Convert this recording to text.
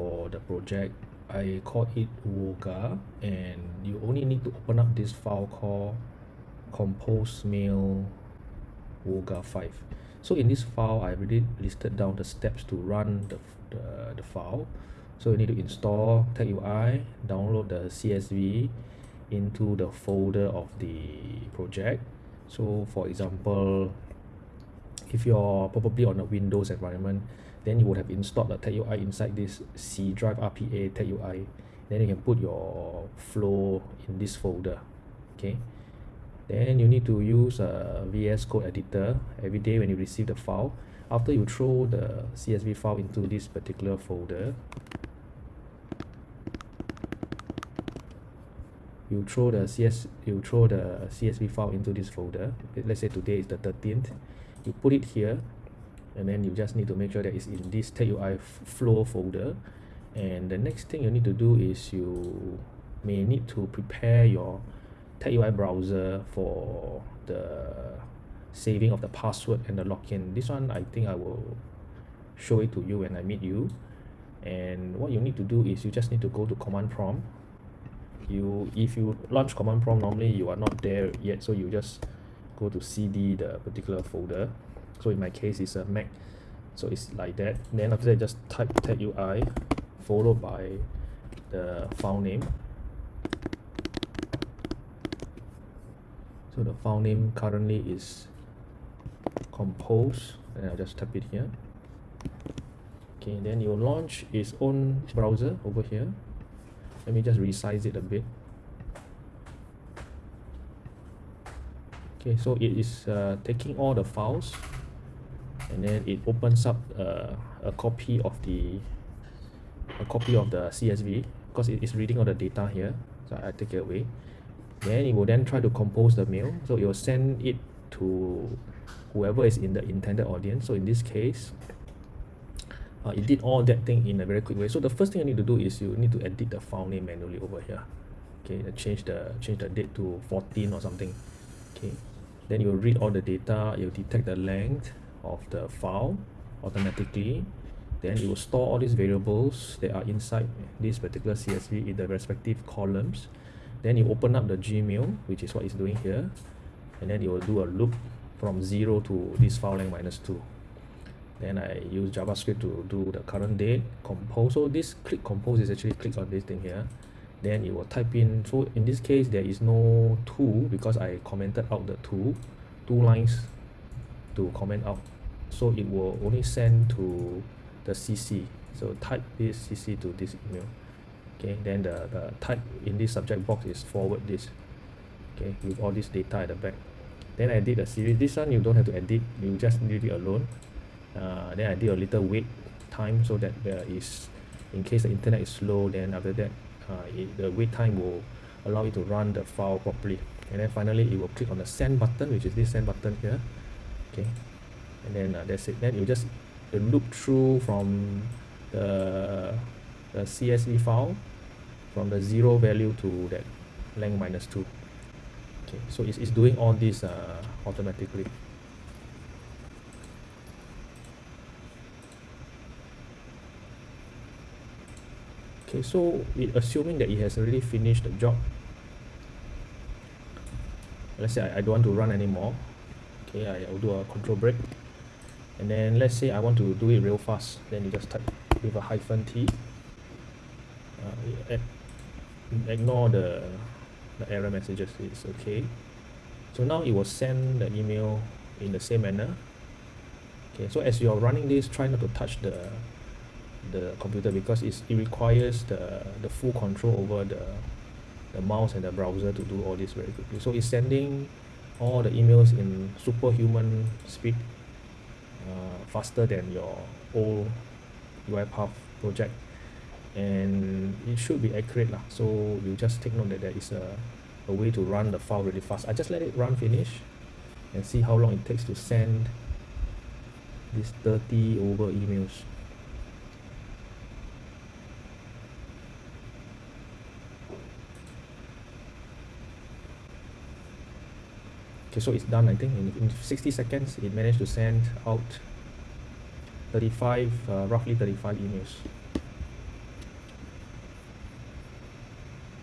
for the project. I called it Woga and you only need to open up this file called compose mail Woga 5 so in this file I already listed down the steps to run the, the, the file. So you need to install TagUI download the CSV into the folder of the project. So for example if you're probably on a Windows environment then you would have installed the TagUI inside this C drive RPA TagUI then you can put your flow in this folder okay? Then you need to use a VS Code editor every day when you receive the file. After you throw the CSV file into this particular folder you throw the CS you throw the CSV file into this folder. Let's say today is the 13th you put it here and then you just need to make sure that it's in this TagUI flow folder. And the next thing you need to do is you may need to prepare your TagUI browser for the saving of the password and the login. This one I think I will show it to you when I meet you. And what you need to do is you just need to go to command prompt. You if you launch command prompt normally you are not there yet so you just go to cd the particular folder so in my case it's a mac. So it's like that. Then after that just type TagUI followed by the file name. So the file name currently is compose and I'll just type it here. Okay then you launch its own browser over here. Let me just resize it a bit. Okay so it is uh, taking all the files and then it opens up uh, a copy of the a copy of the CSV because it is reading all the data here so I take it away. Then it will then try to compose the mail so it will send it to whoever is in the intended audience. So in this case uh, it did all that thing in a very quick way. So the first thing you need to do is you need to edit the file name manually over here. Okay change the change the date to 14 or something. Okay then you will read all the data you will detect the length of the file automatically then it will store all these variables that are inside this particular CSV in the respective columns. Then you open up the Gmail which is what it's doing here and then it will do a loop from 0 to this file length minus 2 then I use JavaScript to do the current date compose. So this click compose is actually click on this thing here. Then it will type in so in this case there is no two because I commented out the two two lines to comment out. So it will only send to the CC so type this CC to this email. Okay then the, the type in this subject box is forward this. Okay with all this data at the back. Then I did a series. This one you don't have to edit. You just leave it alone. Uh, then I did a little wait time so that there is in case the internet is slow then after that uh, it, the wait time will allow it to run the file properly. And then finally it will click on the send button which is this send button here okay. And then uh, that's it. Then you just loop through from the, the CSV file from the zero value to that length minus 2 okay so it's, it's doing all this uh, automatically. Okay so it assuming that it has already finished the job let's say I, I don't want to run anymore okay I, will do a control break. And then let's say I want to do it real fast then you just type with a hyphen T. Uh, ignore the, the error messages it's okay. So now it will send the email in the same manner. Okay so as you're running this try not to touch the the computer because it requires the the full control over the the mouse and the browser to do all this very quickly. So it's sending all the emails in superhuman speed uh, faster than your old UiPath project. And it should be accurate lah. So you just take note that there is a, a way to run the file really fast. I just let it run finish and see how long it takes to send these 30 over emails okay so it's done I think. In, in 60 seconds it managed to send out 35 uh, roughly 35 emails